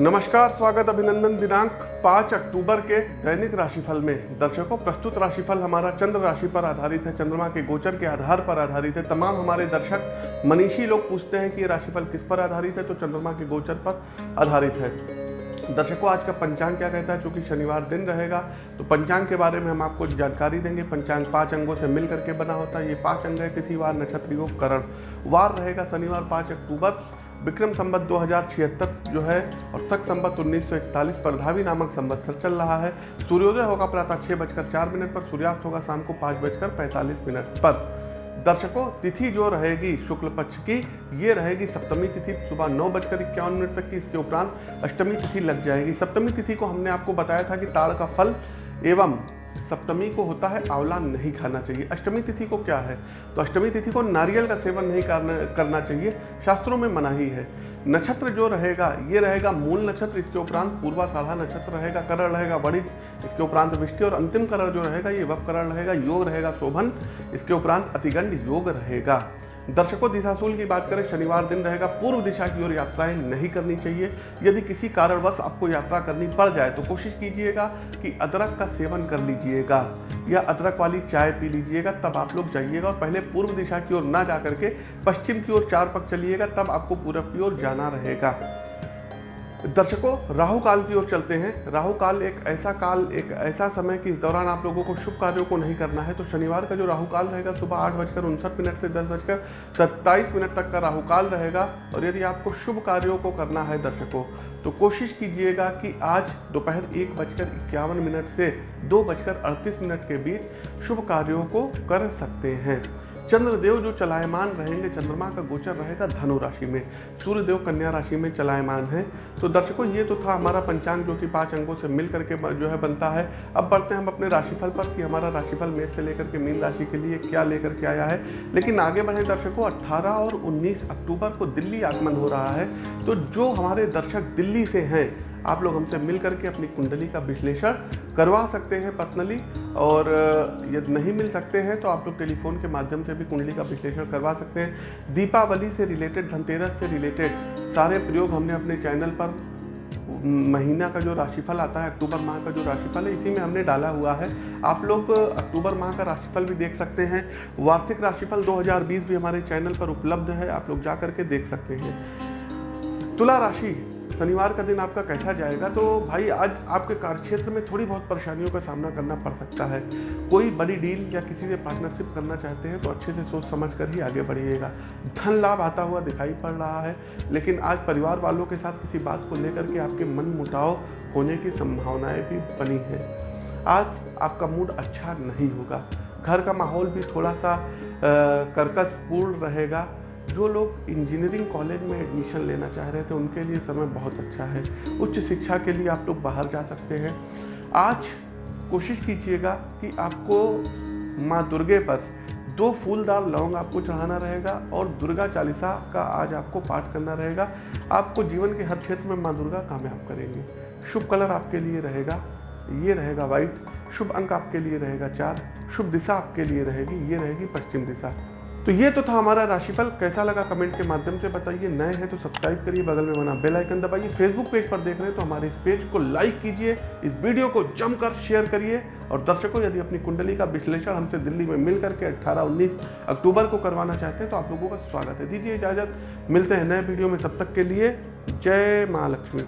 नमस्कार, स्वागत अभिनंदन दिनांक 5 अक्टूबर के दैनिक राशिफल में। दर्शकों, प्रस्तुत राशिफल हमारा चंद्र राशि पर आधारित है। चंद्रमा के गोचर के आधार पर आधारित है। तमाम हमारे दर्शक मनीषी लोग पूछते हैं कि ये राशिफल किस पर आधारित है तो चंद्रमा के गोचर पर आधारित है। दर्शकों, आज का पंचांग क्या कहता है? चूँकि शनिवार दिन रहेगा तो पंचांग के बारे में हम आपको जानकारी देंगे। पंचांग पाँच अंगों से मिल करके बना होता है। ये पाँच अंग है तिथिवार नक्षत्र, योग, करण। वार रहेगा शनिवार, पाँच अक्टूबर। विक्रम संबत दो जो है और सख संबत 1941 पर धावी नामक संवत्सर चल रहा है। सूर्योदय होगा प्रातः छः बजकर चार मिनट पर, सूर्यास्त होगा शाम को पाँच बजकर पैंतालीस मिनट पर। दर्शकों, तिथि जो रहेगी शुक्ल पक्ष की, ये रहेगी सप्तमी तिथि, सुबह नौ बजकर इक्यावन मिनट तक की। इसके उपरांत अष्टमी तिथि लग जाएगी। सप्तमी तिथि को हमने आपको बताया था कि ताड़ का फल एवं सप्तमी को होता है आंवला नहीं खाना चाहिए। अष्टमी तिथि को क्या है? तो अष्टमी तिथि को नारियल का सेवन नहीं करना करना चाहिए। शास्त्रों में मनाही है। नक्षत्र जो रहेगा, ये रहेगा मूल नक्षत्र, इसके उपरांत पूर्वा साढ़ा नक्षत्र रहेगा, करण रहेगा वणित इसके उपरांत विष्टि और अंतिम करण जो रहेगा, ये वप करण रहेगा, योग रहेगा, शोभन, इसके उपरांत अतिगंड योग रहेगा। दर्शकों, दिशाशूल की बात करें, शनिवार दिन रहेगा, पूर्व दिशा की ओर यात्राएँ नहीं करनी चाहिए। यदि किसी कारणवश आपको यात्रा करनी पड़ जाए तो कोशिश कीजिएगा कि अदरक का सेवन कर लीजिएगा, या अदरक वाली चाय पी लीजिएगा, तब आप लोग जाइएगा और पहले पूर्व दिशा की ओर ना जा करके पश्चिम की ओर चार पक चलिएगा, तब आपको पूरब की ओर जाना रहेगा। दर्शकों, राहु काल की ओर चलते हैं। राहु काल एक ऐसा काल, एक ऐसा समय कि इस दौरान आप लोगों को शुभ कार्यों को नहीं करना है। तो शनिवार का जो राहु काल रहेगा, सुबह आठ बजकर उनसठ मिनट से दस बजकर सत्ताईस मिनट तक का राहु काल रहेगा। और यदि आपको शुभ कार्यों को करना है दर्शकों तो कोशिश कीजिएगा कि आज दोपहर एक बजकर इक्यावन मिनट से दो बजकर अड़तीस मिनट के बीच शुभ कार्यों को कर सकते हैं। चंद्रदेव जो चलायमान रहेंगे, चंद्रमा का गोचर रहेगा धनु राशि में। सूर्यदेव कन्या राशि में चलायमान है। तो दर्शकों, ये तो था हमारा पंचांग जो कि पाँच अंगों से मिल करके जो है बनता है। अब बढ़ते हैं हम अपने राशिफल पर कि हमारा राशिफल मेष से लेकर के मीन राशि के लिए क्या लेकर के आया है। लेकिन आगे बढ़े दर्शकों, अट्ठारह और उन्नीस अक्टूबर को दिल्ली आगमन हो रहा है। तो जो हमारे दर्शक दिल्ली से हैं आप लोग हमसे मिल करके अपनी कुंडली का विश्लेषण करवा सकते हैं पर्सनली और यदि नहीं मिल सकते हैं तो आप लोग टेलीफोन के माध्यम से भी कुंडली का विश्लेषण करवा सकते हैं। दीपावली से रिलेटेड धनतेरस से रिलेटेड सारे प्रयोग हमने अपने चैनल पर, महीना का जो राशिफल आता है, अक्टूबर माह का जो राशिफल है, इसी में हमने डाला हुआ है। आप लोग अक्टूबर माह का राशिफल भी देख सकते हैं। वार्षिक राशिफल 2020 भी हमारे चैनल पर उपलब्ध है, आप लोग जा करके देख सकते हैं। तुला राशि शनिवार का दिन आपका कैसा जाएगा? तो भाई, आज आपके कार्यक्षेत्र में थोड़ी बहुत परेशानियों का सामना करना पड़ सकता है। कोई बड़ी डील या किसी से पार्टनरशिप करना चाहते हैं तो अच्छे से सोच समझ कर ही आगे बढ़िएगा। धन लाभ आता हुआ दिखाई पड़ रहा है, लेकिन आज परिवार वालों के साथ किसी बात को लेकर के आपके मन मुटाव होने की संभावनाएँ भी बनी हैं। आज आपका मूड अच्छा नहीं होगा। घर का माहौल भी थोड़ा सा कर्कशपूर्ण रहेगा। जो लोग इंजीनियरिंग कॉलेज में एडमिशन लेना चाह रहे थे, उनके लिए समय बहुत अच्छा है। उच्च शिक्षा के लिए आप लोग बाहर जा सकते हैं। आज कोशिश कीजिएगा कि आपको माँ दुर्गे पर दो फूलदार लौंग आपको चढ़ाना रहेगा और दुर्गा चालीसा का आज आपको पाठ करना रहेगा। आपको जीवन के हर क्षेत्र में माँ दुर्गा कामयाब करेंगे। शुभ कलर आपके लिए रहेगा, ये रहेगा वाइट शुभ अंक आपके लिए रहेगा चार। शुभ दिशा आपके लिए रहेगी, ये रहेगी पश्चिम दिशा। तो ये तो था हमारा राशिफल। कैसा लगा कमेंट के माध्यम से बताइए। नए हैं तो सब्सक्राइब करिए, बगल में बना बेल आइकन दबाइए। फेसबुक पेज पर देख रहे हैं तो हमारे इस पेज को लाइक कीजिए। इस वीडियो को जमकर शेयर करिए। और दर्शकों, यदि अपनी कुंडली का विश्लेषण हमसे दिल्ली में मिल करके अट्ठारह, उन्नीस अक्टूबर को करवाना चाहते हैं तो आप लोगों का स्वागत है। दीजिए इजाज़त। मिलते हैं नए वीडियो में। तब तक के लिए जय महालक्ष्मी